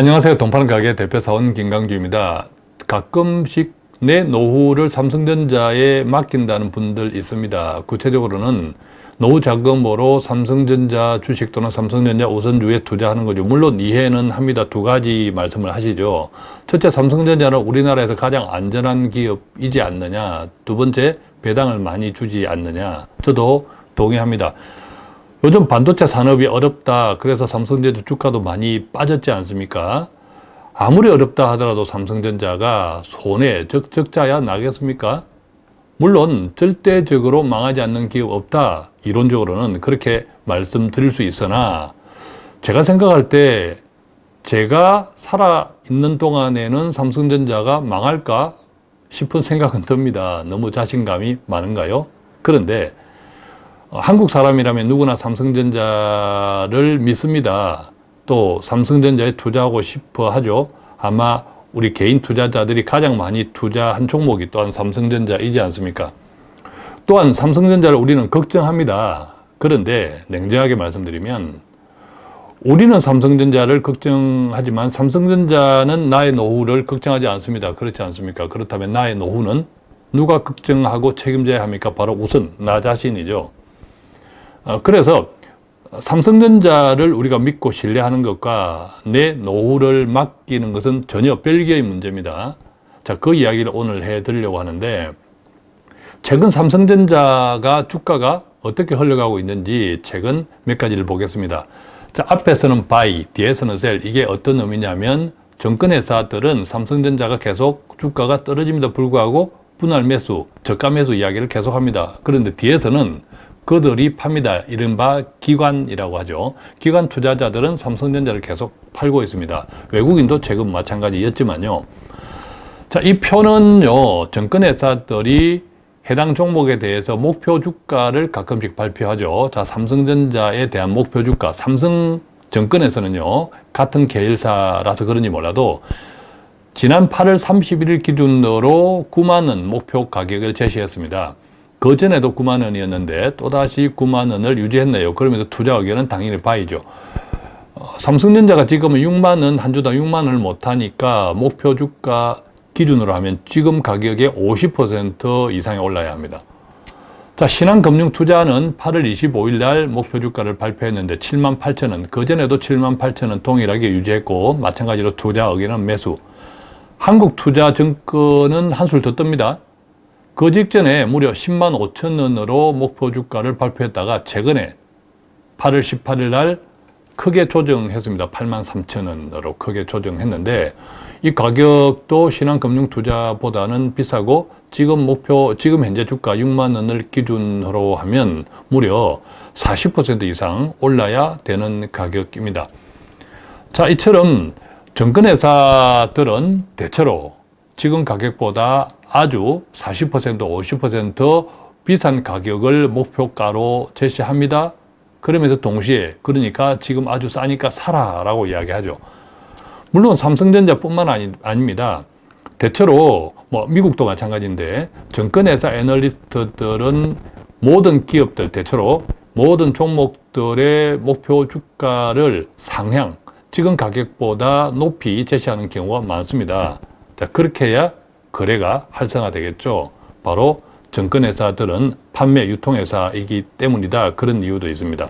안녕하세요. 동파는 가게 대표사원 김강주입니다. 가끔씩 내 노후를 삼성전자에 맡긴다는 분들 있습니다. 구체적으로는 노후 자금으로 삼성전자 주식 또는 삼성전자 우선주에 투자하는 거죠. 물론 이해는 합니다. 두 가지 말씀을 하시죠. 첫째, 삼성전자는 우리나라에서 가장 안전한 기업이지 않느냐. 두 번째, 배당을 많이 주지 않느냐. 저도 동의합니다. 요즘 반도체 산업이 어렵다. 그래서 삼성전자 주가도 많이 빠졌지 않습니까? 아무리 어렵다 하더라도 삼성전자가 손해, 적, 적자야 나겠습니까? 물론 절대적으로 망하지 않는 기업 없다. 이론적으로는 그렇게 말씀드릴 수 있으나 제가 생각할 때 제가 살아있는 동안에는 삼성전자가 망할까 싶은 생각은 듭니다. 너무 자신감이 많은가요? 그런데 한국 사람이라면 누구나 삼성전자를 믿습니다. 또 삼성전자에 투자하고 싶어 하죠. 아마 우리 개인 투자자들이 가장 많이 투자한 종목이 또한 삼성전자이지 않습니까? 또한 삼성전자를 우리는 걱정합니다. 그런데 냉정하게 말씀드리면 우리는 삼성전자를 걱정하지만 삼성전자는 나의 노후를 걱정하지 않습니다. 그렇지 않습니까? 그렇다면 나의 노후는 누가 걱정하고 책임져야 합니까? 바로 우선 나 자신이죠. 어, 그래서 삼성전자를 우리가 믿고 신뢰하는 것과 내 노후를 맡기는 것은 전혀 별개의 문제입니다. 자, 그 이야기를 오늘 해드리려고 하는데 최근 삼성전자가 주가가 어떻게 흘러가고 있는지 최근 몇 가지를 보겠습니다. 자, 앞에서는 buy, 뒤에서는 sell. 이게 어떤 의미냐면 정권회사들은 삼성전자가 계속 주가가 떨어짐에도 불구하고 분할 매수, 저가 매수 이야기를 계속합니다. 그런데 뒤에서는 그들이 팝니다. 이른바 기관이라고 하죠. 기관 투자자들은 삼성전자를 계속 팔고 있습니다. 외국인도 최근 마찬가지였지만요. 자, 이 표는요, 정권회사들이 해당 종목에 대해서 목표 주가를 가끔씩 발표하죠. 자, 삼성전자에 대한 목표 주가, 삼성 정권에서는요, 같은 계열사라서 그런지 몰라도 지난 8월 31일 기준으로 9만원 목표 가격을 제시했습니다. 그 전에도 9만 원이었는데 또다시 9만 원을 유지했네요. 그러면서 투자 의견은 당연히 바이죠. 어, 삼성전자가 지금은 6만 원, 한 주당 6만 원을 못하니까 목표 주가 기준으로 하면 지금 가격의 50% 이상이 올라야 합니다. 자, 신한금융투자는 8월 25일 날 목표 주가를 발표했는데 7만 8천 원, 그전에도 7만 8천 원 동일하게 유지했고 마찬가지로 투자 의견은 매수. 한국투자증권은 한술 더 뜹니다. 그 직전에 무려 10만 5천 원으로 목표 주가를 발표했다가 최근에 8월 18일 날 크게 조정했습니다. 8만 3천 원으로 크게 조정했는데 이 가격도 신한금융투자보다는 비싸고 지금 목표, 지금 현재 주가 6만 원을 기준으로 하면 무려 40% 이상 올라야 되는 가격입니다. 자, 이처럼 정권회사들은 대체로 지금 가격보다 아주 40% 50% 비싼 가격을 목표가로 제시합니다. 그러면서 동시에 그러니까 지금 아주 싸니까 사라 라고 이야기하죠. 물론 삼성전자뿐만 아니, 아닙니다. 대체로 뭐 미국도 마찬가지인데 정권회사 애널리스트들은 모든 기업들 대체로 모든 종목들의 목표 주가를 상향 지금 가격보다 높이 제시하는 경우가 많습니다. 자, 그렇게 해야 거래가 활성화되겠죠. 바로 증권회사들은 판매 유통회사이기 때문이다. 그런 이유도 있습니다.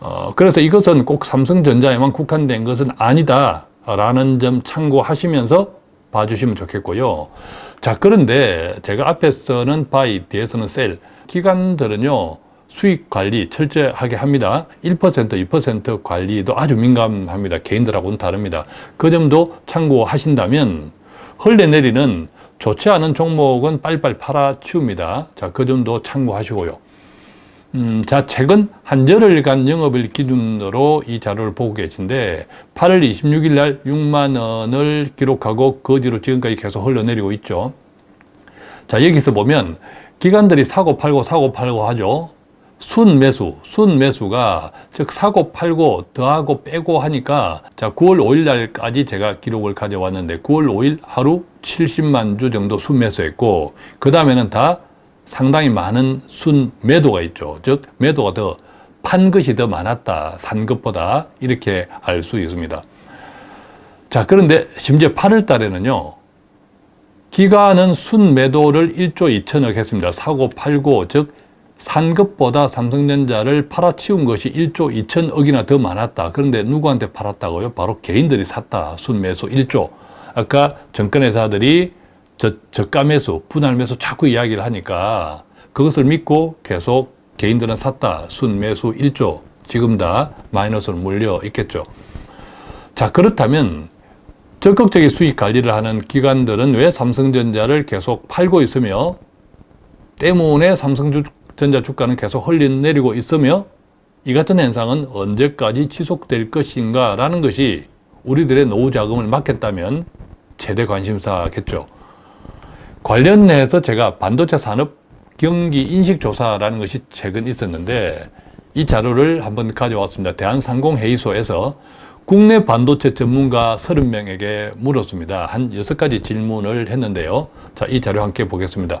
어, 그래서 이것은 꼭 삼성전자에만 국한된 것은 아니다. 라는 점 참고하시면서 봐주시면 좋겠고요. 자, 그런데 제가 앞에서는 buy, 뒤에서는 sell. 기관들은요, 수익 관리 철저하게 합니다. 1%, 2% 관리도 아주 민감합니다. 개인들하고는 다릅니다. 그 점도 참고하신다면 흘러내리는 좋지 않은 종목은 빨리빨리 팔아치웁니다. 자, 그 점도 참고하시고요. 음, 자, 최근 한 열흘간 영업일 기준으로 이 자료를 보고 계신데 8월 26일 날 6만 원을 기록하고 그 뒤로 지금까지 계속 흘러내리고 있죠. 자, 여기서 보면 기관들이 사고 팔고 사고 팔고 하죠. 순매수, 순매수가 즉 사고 팔고 더하고 빼고 하니까 자 9월 5일 날까지 제가 기록을 가져왔는데 9월 5일 하루 70만 주 정도 순매수했고 그 다음에는 다 상당히 많은 순매도가 있죠. 즉 매도가 더 판 것이 더 많았다. 산 것보다 이렇게 알 수 있습니다. 자, 그런데 심지어 8월 달에는요, 기관은 순매도를 1조 2천억 했습니다. 사고 팔고, 즉, 산 것보다 삼성전자를 팔아치운 것이 1조 2천억이나 더 많았다. 그런데 누구한테 팔았다고요? 바로 개인들이 샀다. 순매수 1조. 아까 정권회사들이 저, 저가 매수, 분할 매수 자꾸 이야기를 하니까 그것을 믿고 계속 개인들은 샀다. 순매수 1조. 지금 다 마이너스로 몰려 있겠죠. 자, 그렇다면 적극적인 수익 관리를 하는 기관들은 왜 삼성전자를 계속 팔고 있으며 때문에 삼성 전자 주가는 계속 흘러내리고 있으며 이 같은 현상은 언제까지 지속될 것인가 라는 것이 우리들의 노후 자금을 막겠다면 최대 관심사겠죠. 관련해서 제가 반도체 산업 경기 인식 조사라는 것이 최근 있었는데 이 자료를 한번 가져왔습니다. 대한상공회의소에서 국내 반도체 전문가 30명에게 물었습니다. 한 6가지 질문을 했는데요. 자, 이 자료 함께 보겠습니다.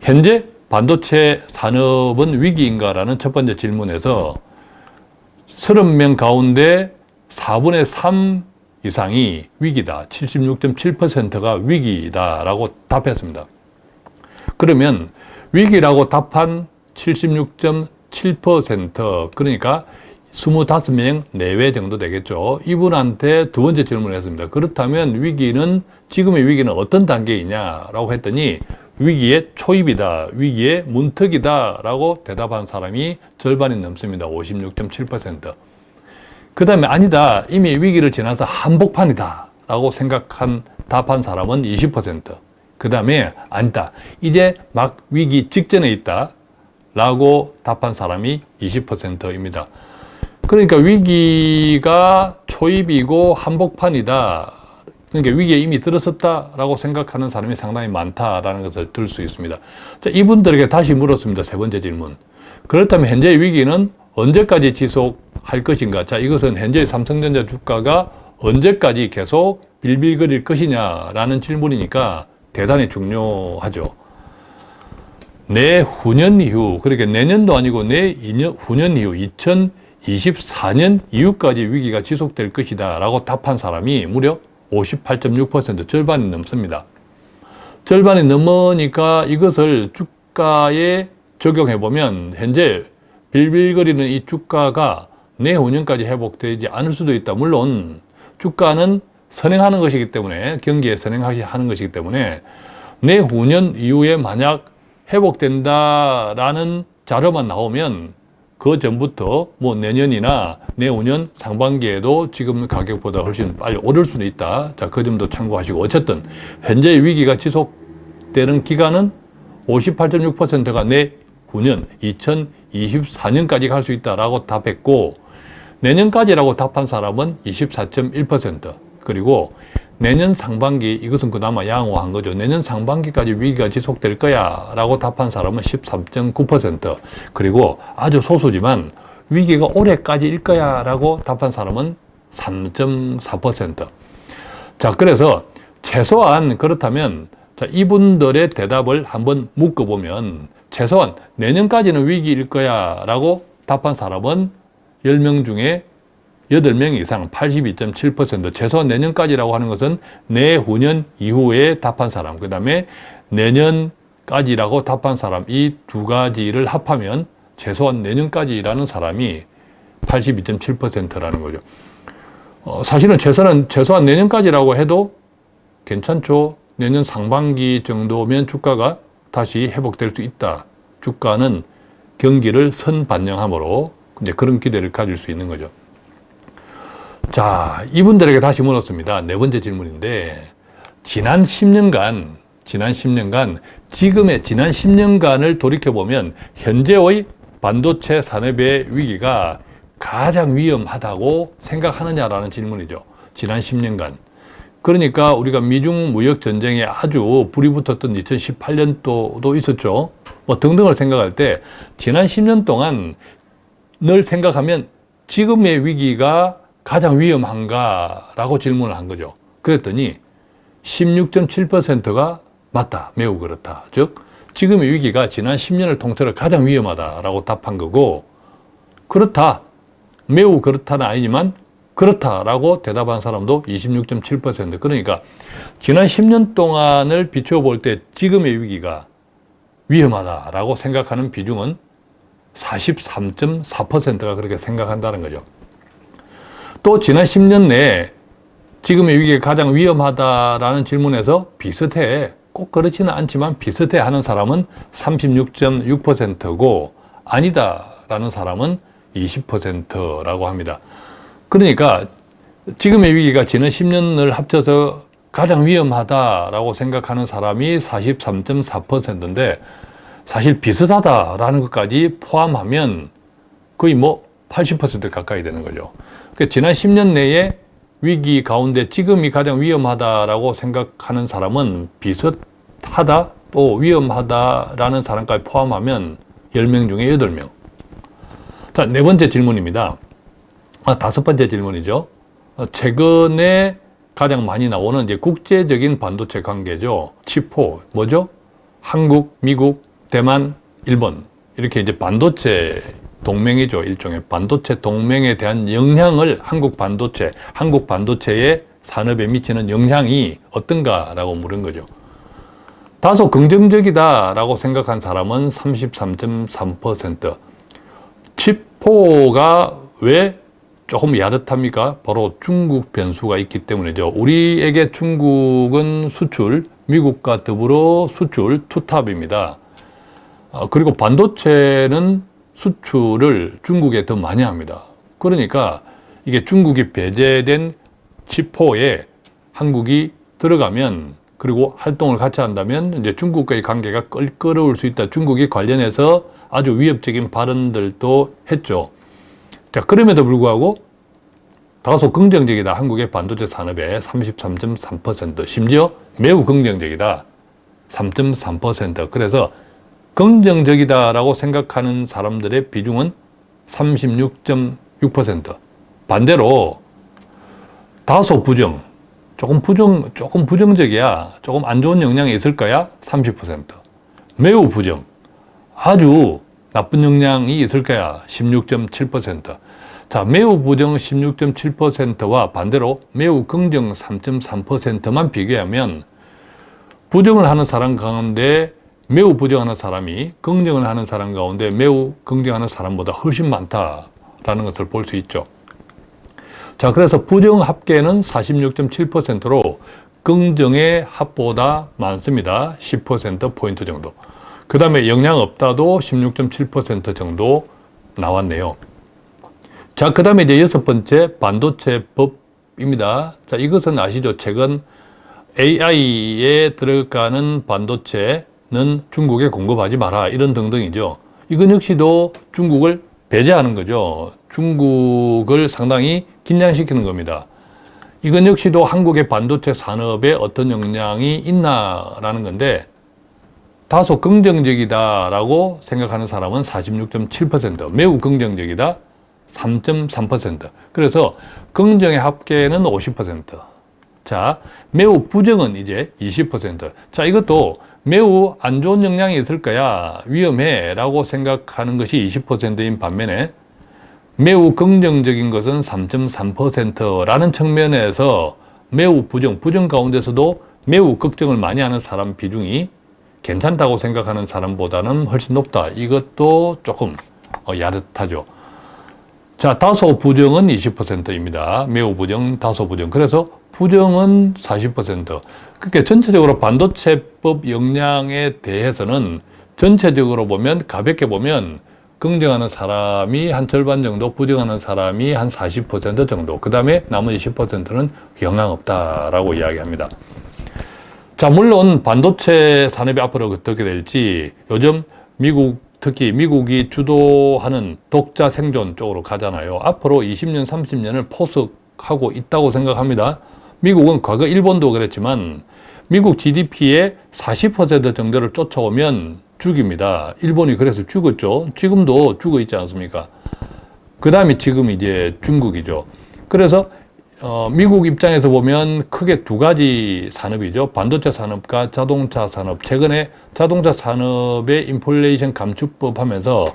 현재 반도체 산업은 위기인가? 라는 첫 번째 질문에서 30명 가운데 4분의 3 이상이 위기다. 76.7%가 위기다라고 답했습니다. 그러면 위기라고 답한 76.7% 그러니까 25명 내외 정도 되겠죠. 이분한테 두 번째 질문을 했습니다. 그렇다면 위기는 지금의 위기는 어떤 단계이냐라고 했더니 위기의 초입이다. 위기의 문턱이다. 라고 대답한 사람이 절반이 넘습니다. 56.7%. 그 다음에 아니다. 이미 위기를 지나서 한복판이다. 라고 생각한 답한 사람은 20%. 그 다음에 아니다. 이제 막 위기 직전에 있다. 라고 답한 사람이 20%입니다. 그러니까 위기가 초입이고 한복판이다. 그러니까 위기에 이미 들어섰다라고 생각하는 사람이 상당히 많다라는 것을 들 수 있습니다. 자, 이분들에게 다시 물었습니다. 세 번째 질문. 그렇다면 현재 위기는 언제까지 지속할 것인가? 자, 이것은 현재 삼성전자 주가가 언제까지 계속 빌빌거릴 것이냐라는 질문이니까 대단히 중요하죠. 내후년 이후, 그러니까 내년도 아니고 내후년 이후 2024년 이후까지 위기가 지속될 것이다 라고 답한 사람이 무려 58.6% 절반이 넘습니다. 절반이 넘으니까 이것을 주가에 적용해 보면 현재 빌빌거리는 이 주가가 내후년까지 회복되지 않을 수도 있다. 물론 주가는 선행하는 것이기 때문에 경기에 선행하는 것이기 때문에 내후년 이후에 만약 회복된다라는 자료만 나오면 그 전부터 뭐 내년이나 내후년 상반기에도 지금 가격보다 훨씬 빨리 오를 수는 있다. 자, 그 점도 참고하시고 어쨌든 현재 위기가 지속되는 기간은 58.6%가 내후년 2024년까지 갈 수 있다라고 답했고 내년까지라고 답한 사람은 24.1% 그리고 내년 상반기 이것은 그나마 양호한 거죠. 내년 상반기까지 위기가 지속될 거야 라고 답한 사람은 13.9% 그리고 아주 소수지만 위기가 올해까지일 거야 라고 답한 사람은 3.4%자 그래서 최소한 그렇다면 자, 이분들의 대답을 한번 묶어보면 최소한 내년까지는 위기일 거야 라고 답한 사람은 10명 중에 8명 이상 82.7% 최소한 내년까지라고 하는 것은 내후년 이후에 답한 사람 그 다음에 내년까지라고 답한 사람 이 두 가지를 합하면 최소한 내년까지라는 사람이 82.7%라는 거죠. 어, 사실은 최소한, 최소한 내년까지라고 해도 괜찮죠. 내년 상반기 정도면 주가가 다시 회복될 수 있다. 주가는 경기를 선반영하므로 이제 그런 기대를 가질 수 있는 거죠. 자, 이분들에게 다시 물었습니다. 네 번째 질문인데, 지난 10년간, 지난 10년간, 지금의 지난 10년간을 돌이켜보면, 현재의 반도체 산업의 위기가 가장 위험하다고 생각하느냐라는 질문이죠. 지난 10년간. 그러니까 우리가 미중 무역 전쟁에 아주 불이 붙었던 2018년도도 있었죠. 뭐 등등을 생각할 때 지난 10년 동안 늘 생각하면 지금의 위기가 가장 위험한가? 라고 질문을 한 거죠. 그랬더니 16.7%가 맞다. 매우 그렇다. 즉, 지금의 위기가 지난 10년을 통틀어 가장 위험하다라고 답한 거고, 그렇다. 매우 그렇다는 아니지만 그렇다라고 대답한 사람도 26.7% 그러니까 지난 10년 동안을 비춰볼 때 지금의 위기가 위험하다라고 생각하는 비중은 43.4%가 그렇게 생각한다는 거죠. 또 지난 10년 내에 지금의 위기가 가장 위험하다라는 질문에서 비슷해 꼭 그렇지는 않지만 비슷해 하는 사람은 36.6%고 아니다라는 사람은 20%라고 합니다. 그러니까 지금의 위기가 지난 10년을 합쳐서 가장 위험하다라고 생각하는 사람이 43.4%인데 사실 비슷하다라는 것까지 포함하면 거의 뭐 80% 가까이 되는 거죠. 그러니까 지난 10년 내에 위기 가운데 지금이 가장 위험하다라고 생각하는 사람은 비슷하다 또 위험하다라는 사람까지 포함하면 10명 중에 8명. 자, 네 번째 질문입니다. 아, 다섯 번째 질문이죠. 어, 최근에 가장 많이 나오는 이제 국제적인 반도체 관계죠. 치포, 뭐죠? 한국, 미국, 대만, 일본. 이렇게 이제 반도체 동맹이죠. 일종의 반도체 동맹에 대한 영향을 한국 반도체, 한국 반도체의 산업에 미치는 영향이 어떤가라고 물은 거죠. 다소 긍정적이다라고 생각한 사람은 33.3%. 치포가 왜 조금 야릇합니까? 바로 중국 변수가 있기 때문이죠. 우리에게 중국은 수출, 미국과 더불어 수출 투탑입니다. 어, 그리고 반도체는 수출을 중국에 더 많이 합니다. 그러니까 이게 중국이 배제된 치포에 한국이 들어가면 그리고 활동을 같이 한다면 이제 중국과의 관계가 껄끄러울 수 있다. 중국이 관련해서 아주 위협적인 발언들도 했죠. 자, 그럼에도 불구하고 다소 긍정적이다. 한국의 반도체 산업의 33.3% 심지어 매우 긍정적이다. 3.3% 그래서 긍정적이다라고 생각하는 사람들의 비중은 36.6% 반대로 다소 부정 조금 부정 조금 부정적이야 조금 안 좋은 영향이 있을 거야 30% 매우 부정 아주 나쁜 영향이 있을 거야 16.7% 자, 매우 부정 16.7%와 반대로 매우 긍정 3.3%만 비교하면 부정을 하는 사람 가운데 매우 부정하는 사람이 긍정을 하는 사람 가운데 매우 긍정하는 사람보다 훨씬 많다라는 것을 볼 수 있죠. 자, 그래서 부정 합계는 46.7%로 긍정의 합보다 많습니다. 10%포인트 정도. 그 다음에 영향 없다도 16.7% 정도 나왔네요. 자, 그 다음에 이제 여섯 번째 반도체법입니다. 자, 이것은 아시죠? 최근 AI에 들어가는 반도체 는 중국에 공급하지 마라 이런 등등이죠. 이건 역시도 중국을 배제하는 거죠. 중국을 상당히 긴장시키는 겁니다. 이건 역시도 한국의 반도체 산업에 어떤 영향이 있나라는 건데 다소 긍정적이다라고 생각하는 사람은 46.7% 매우 긍정적이다 3.3% 그래서 긍정의 합계는 50%자 매우 부정은 이제 20%자 이것도 매우 안 좋은 영향이 있을 거야 위험해 라고 생각하는 것이 20%인 반면에 매우 긍정적인 것은 3.3%라는 측면에서 매우 부정, 부정 가운데서도 매우 걱정을 많이 하는 사람 비중이 괜찮다고 생각하는 사람보다는 훨씬 높다. 이것도 조금 어, 야릇하죠. 자, 다소 부정은 20%입니다. 매우 부정, 다소 부정. 그래서 부정은 40%. 그러니까 전체적으로 반도체법 역량에 대해서는 전체적으로 보면 가볍게 보면 긍정하는 사람이 한 절반 정도, 부정하는 사람이 한 40% 정도. 그 다음에 나머지 10%는 영향 없다라고 이야기합니다. 자, 물론 반도체 산업이 앞으로 어떻게 될지 요즘 미국 특히 미국이 주도하는 독자 생존 쪽으로 가잖아요. 앞으로 20년, 30년을 포석하고 있다고 생각합니다. 미국은 과거 일본도 그랬지만 미국 GDP의 40% 정도를 쫓아오면 죽입니다. 일본이 그래서 죽었죠. 지금도 죽어 있지 않습니까? 그 다음에 지금 이제 중국이죠. 그래서 어, 미국 입장에서 보면 크게 두 가지 산업이죠. 반도체 산업과 자동차 산업. 최근에 자동차 산업의 인플레이션 감축법 하면서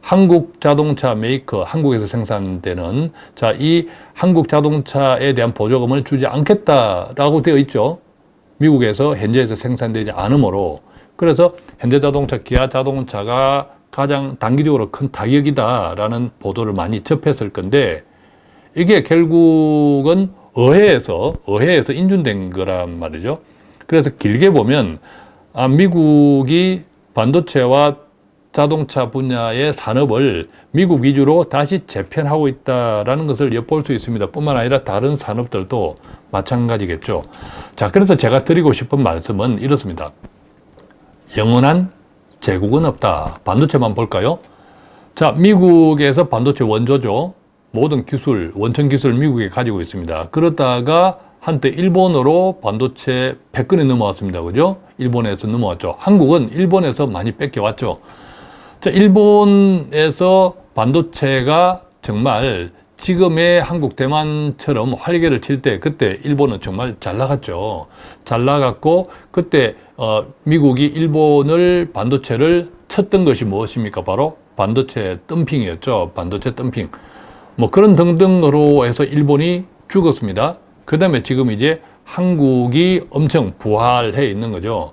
한국 자동차 메이커, 한국에서 생산되는 자, 이 한국 자동차에 대한 보조금을 주지 않겠다라고 되어 있죠. 미국에서 현지에서 생산되지 않으므로 그래서 현대 자동차, 기아 자동차가 가장 단기적으로 큰 타격이다라는 보도를 많이 접했을 건데 이게 결국은 의회에서 의회에서 인준된 거란 말이죠. 그래서 길게 보면 아, 미국이 반도체와 자동차 분야의 산업을 미국 위주로 다시 재편하고 있다는 것을 엿볼 수 있습니다. 뿐만 아니라 다른 산업들도 마찬가지겠죠. 자, 그래서 제가 드리고 싶은 말씀은 이렇습니다. 영원한 제국은 없다. 반도체만 볼까요? 자, 미국에서 반도체 원조죠. 모든 기술, 원천 기술 미국에 가지고 있습니다. 그러다가 한때 일본으로 반도체 100건이 넘어왔습니다. 그죠? 일본에서 넘어왔죠. 한국은 일본에서 많이 뺏겨왔죠. 자, 일본에서 반도체가 정말 지금의 한국 대만처럼 활개를 칠 때 그때 일본은 정말 잘 나갔죠. 잘 나갔고 그때 어, 미국이 일본을 반도체를 쳤던 것이 무엇입니까? 바로 반도체 덤핑이었죠. 반도체 덤핑. 뭐 그런 등등으로 해서 일본이 죽었습니다. 그 다음에 지금 이제 한국이 엄청 부활해 있는 거죠.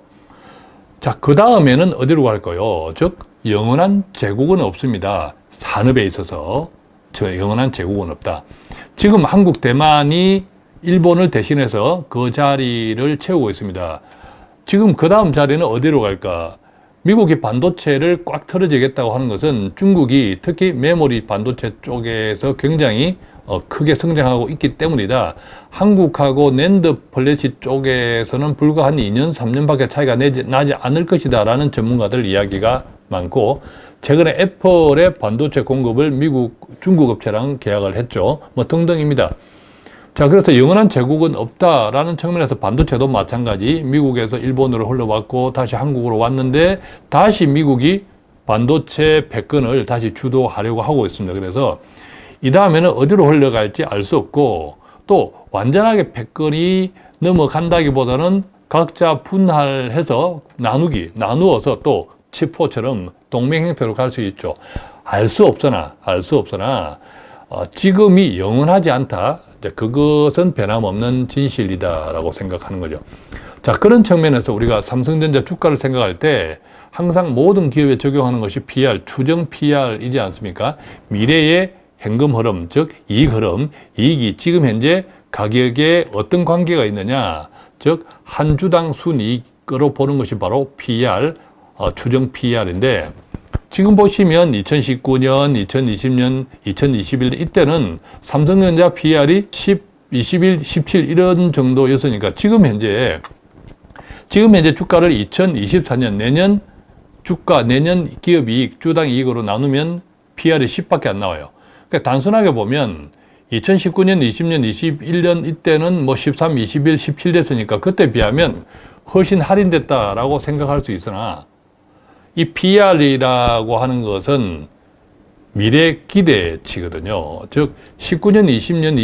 자, 그 다음에는 어디로 갈까요? 즉, 영원한 제국은 없습니다. 산업에 있어서 저 영원한 제국은 없다. 지금 한국 대만이 일본을 대신해서 그 자리를 채우고 있습니다. 지금 그 다음 자리는 어디로 갈까? 미국이 반도체를 꽉 틀어쥐겠다고 하는 것은 중국이 특히 메모리 반도체 쪽에서 굉장히 어, 크게 성장하고 있기 때문이다. 한국하고 NAND flash 쪽에서는 불과 한 2년, 3년밖에 차이가 내지, 나지 않을 것이다 라는 전문가들 이야기가 많고 최근에 애플의 반도체 공급을 미국, 중국 업체랑 계약을 했죠. 뭐 등등입니다. 자, 그래서 영원한 제국은 없다라는 측면에서 반도체도 마찬가지 미국에서 일본으로 흘러왔고 다시 한국으로 왔는데 다시 미국이 반도체 패권을 다시 주도하려고 하고 있습니다. 그래서 이 다음에는 어디로 흘러갈지 알 수 없고 또 완전하게 패권이 넘어간다기보다는 각자 분할해서 나누기, 나누어서 또 치포처럼 동맹 형태로 갈 수 있죠. 알 수 없으나, 알 수 없으나 어, 지금이 영원하지 않다. 그것은 변함없는 진실이다라고 생각하는 거죠. 자, 그런 측면에서 우리가 삼성전자 주가를 생각할 때 항상 모든 기업에 적용하는 것이 PR, 추정 PR이지 않습니까? 미래의 현금 흐름, 즉 이익 흐름, 이익이 지금 현재 가격에 어떤 관계가 있느냐, 즉 한 주당 순이익으로 보는 것이 바로 PR, 어, 추정 PR인데 지금 보시면 2019년, 2020년, 2021년 이때는 삼성전자 PR이 10, 21, 17 이런 정도였으니까 지금 현재 지금 현재 주가를 2024년 내년 주가 내년 기업 이익 주당 이익으로 나누면 PR이 10밖에 안 나와요. 그러니까 단순하게 보면 2019년, 20년, 21년 이때는 뭐 13, 21, 17 됐으니까 그때 비하면 훨씬 할인됐다라고 생각할 수 있으나 이 PR이라고 하는 것은 미래 기대치거든요. 즉 19년, 20년,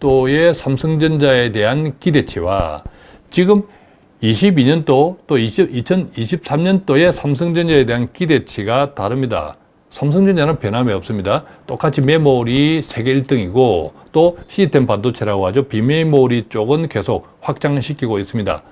21년도의 삼성전자에 대한 기대치와 지금 22년도 또 20, 2023년도의 삼성전자에 대한 기대치가 다릅니다. 삼성전자는 변함이 없습니다. 똑같이 메모리 세계 1등이고 또 시스템 반도체라고 하죠. 비메모리 쪽은 계속 확장시키고 있습니다.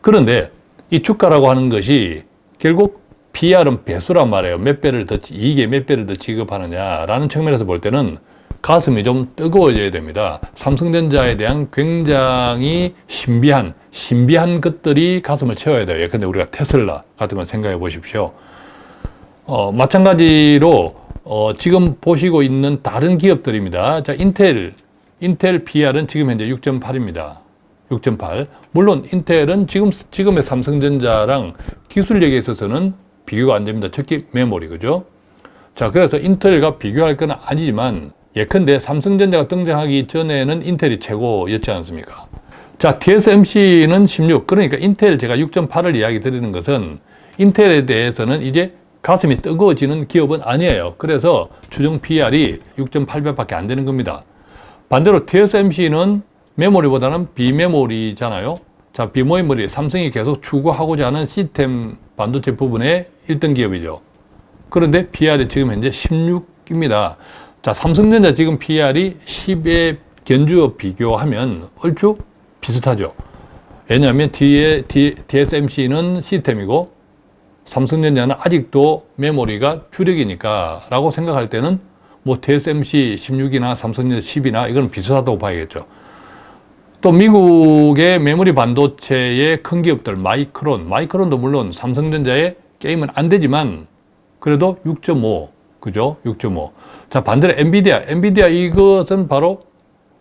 그런데 이 주가라고 하는 것이 결국 PR은 배수란 말이에요. 몇 배를 더, 이게 몇 배를 더 지급하느냐라는 측면에서 볼 때는 가슴이 좀 뜨거워져야 됩니다. 삼성전자에 대한 굉장히 신비한, 신비한 것들이 가슴을 채워야 돼요. 예컨대 우리가 테슬라 같은 걸 생각해 보십시오. 어, 마찬가지로 어, 지금 보시고 있는 다른 기업들입니다. 자, 인텔, 인텔 PR은 지금 현재 6.8입니다. 6.8. 물론 인텔은 지금 지금의 삼성전자랑 기술력에 있어서는 비교가 안 됩니다. 특히 메모리 그죠? 자, 그래서 인텔과 비교할 건 아니지만 예컨대 삼성전자가 등장하기 전에는 인텔이 최고였지 않습니까? 자, TSMC는 16. 그러니까 인텔 제가 6.8을 이야기 드리는 것은 인텔에 대해서는 이제 가슴이 뜨거워지는 기업은 아니에요. 그래서 추정 PR이 6.8배밖에 안 되는 겁니다. 반대로 TSMC는 메모리보다는 비메모리잖아요. 자, 비메모리 삼성이 계속 추구하고자 하는 시스템 반도체 부분의 1등 기업이죠. 그런데 PR이 지금 현재 16입니다. 자, 삼성전자 지금 PR이 10에 견주어 비교하면 얼추 비슷하죠. 왜냐하면 TSMC는 시스템이고 삼성전자는 아직도 메모리가 주력이니까 라고 생각할 때는 뭐 TSMC 16이나 삼성전자 10이나 이건 비슷하다고 봐야겠죠. 또 미국의 메모리 반도체의 큰 기업들 마이크론, 마이크론도 물론 삼성전자의 게임은 안 되지만 그래도 6.5 그죠? 6.5. 자 반대로 엔비디아, 엔비디아 이것은 바로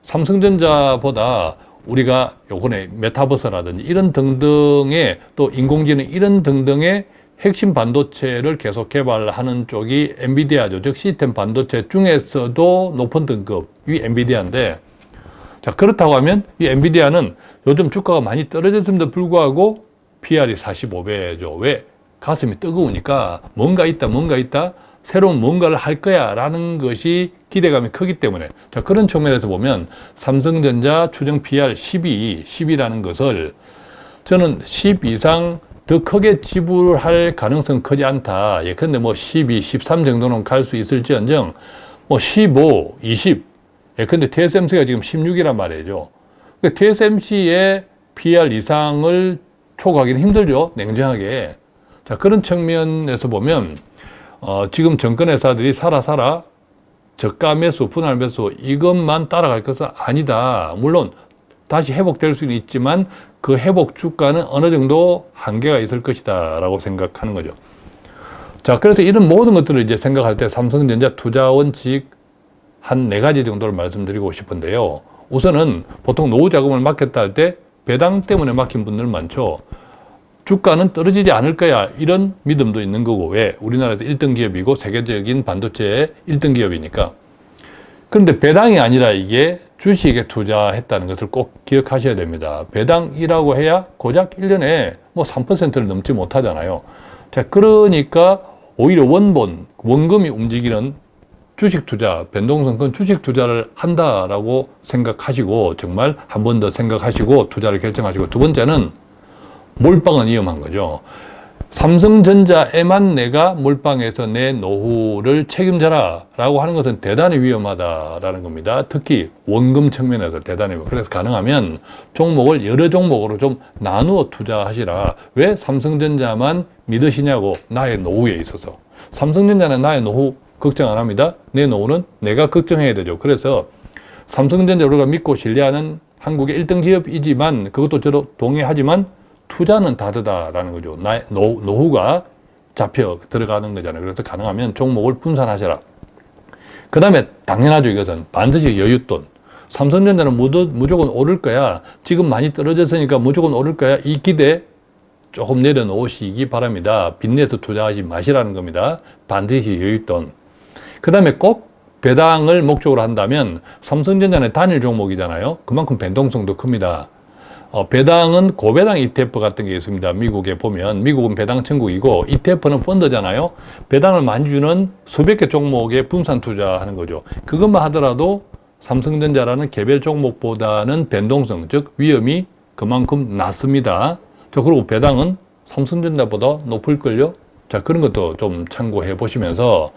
삼성전자보다 우리가 요번에 메타버스라든지 이런 등등의 또 인공지능 이런 등등의 핵심 반도체를 계속 개발하는 쪽이 엔비디아죠. 즉 시스템 반도체 중에서도 높은 등급이 엔비디아인데 자 그렇다고 하면 이 엔비디아는 요즘 주가가 많이 떨어졌음에도 불구하고 PR이 45배죠. 왜? 가슴이 뜨거우니까 뭔가 있다 뭔가 있다 새로운 뭔가를 할 거야 라는 것이 기대감이 크기 때문에 자 그런 측면에서 보면 삼성전자 추정 PR 12, 10이라는 것을 저는 10 이상 더 크게 지불할 가능성 크지 않다. 예컨대 뭐 12, 13 정도는 갈 수 있을지언정 뭐 15, 20 예컨대 TSMC가 지금 16이란 말이죠. 그러니까 TSMC의 PR 이상을 초과하기는 힘들죠. 냉정하게. 자 그런 측면에서 보면 어, 지금 정권 회사들이 살아 살아 저가 매수, 분할 매수 이것만 따라갈 것은 아니다. 물론 다시 회복될 수는 있지만 그 회복 주가는 어느 정도 한계가 있을 것이다 라고 생각하는 거죠. 자, 그래서 이런 모든 것들을 이제 생각할 때 삼성전자 투자 원칙 한 네 가지 정도를 말씀드리고 싶은데요. 우선은 보통 노후 자금을 맡겼다 할 때 배당 때문에 맡긴 분들 많죠. 주가는 떨어지지 않을 거야 이런 믿음도 있는 거고 왜? 우리나라에서 1등 기업이고 세계적인 반도체의 1등 기업이니까 그런데 배당이 아니라 이게 주식에 투자했다는 것을 꼭 기억하셔야 됩니다. 배당이라고 해야 고작 1년에 뭐 3%를 넘지 못하잖아요. 자, 그러니까 오히려 원본, 원금이 움직이는 주식 투자, 변동성은 주식 투자를 한다라고 생각하시고 정말 한 번 더 생각하시고 투자를 결정하시고 두 번째는 몰빵은 위험한 거죠. 삼성전자에만 내가 몰빵해서 내 노후를 책임져라 라고 하는 것은 대단히 위험하다라는 겁니다. 특히 원금 측면에서 대단히 그래서 가능하면 종목을 여러 종목으로 좀 나누어 투자하시라. 왜 삼성전자만 믿으시냐고 나의 노후에 있어서. 삼성전자는 나의 노후 걱정 안 합니다. 내 노후는 내가 걱정해야 되죠. 그래서 삼성전자 우리가 믿고 신뢰하는 한국의 1등 기업이지만 그것도 저도 동의하지만 투자는 다르다라는 거죠. 노, 노후가 잡혀 들어가는 거잖아요. 그래서 가능하면 종목을 분산하셔라. 그 다음에 당연하죠. 이것은 반드시 여윳돈. 삼성전자는 무조건 오를 거야. 지금 많이 떨어졌으니까 무조건 오를 거야. 이 기대 조금 내려놓으시기 바랍니다. 빚내서 투자하지 마시라는 겁니다. 반드시 여윳돈. 그 다음에 꼭 배당을 목적으로 한다면 삼성전자는 단일 종목이잖아요. 그만큼 변동성도 큽니다. 어, 배당은 고배당 ETF 같은 게 있습니다. 미국에 보면 미국은 배당 천국이고 ETF는 펀드잖아요. 배당을 많이 주는 수백 개 종목에 분산 투자하는 거죠. 그것만 하더라도 삼성전자라는 개별 종목보다는 변동성, 즉 위험이 그만큼 낮습니다. 자, 그리고 배당은 삼성전자보다 높을걸요? 자, 그런 것도 좀 참고해 보시면서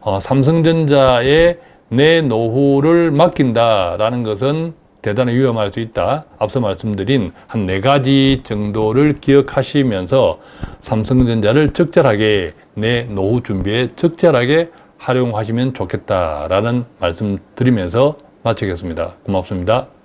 어, 삼성전자의 내 노후를 맡긴다라는 것은 대단히 위험할 수 있다. 앞서 말씀드린 한 네 가지 정도를 기억하시면서 삼성전자를 적절하게 내 노후 준비에 적절하게 활용하시면 좋겠다라는 말씀 드리면서 마치겠습니다. 고맙습니다.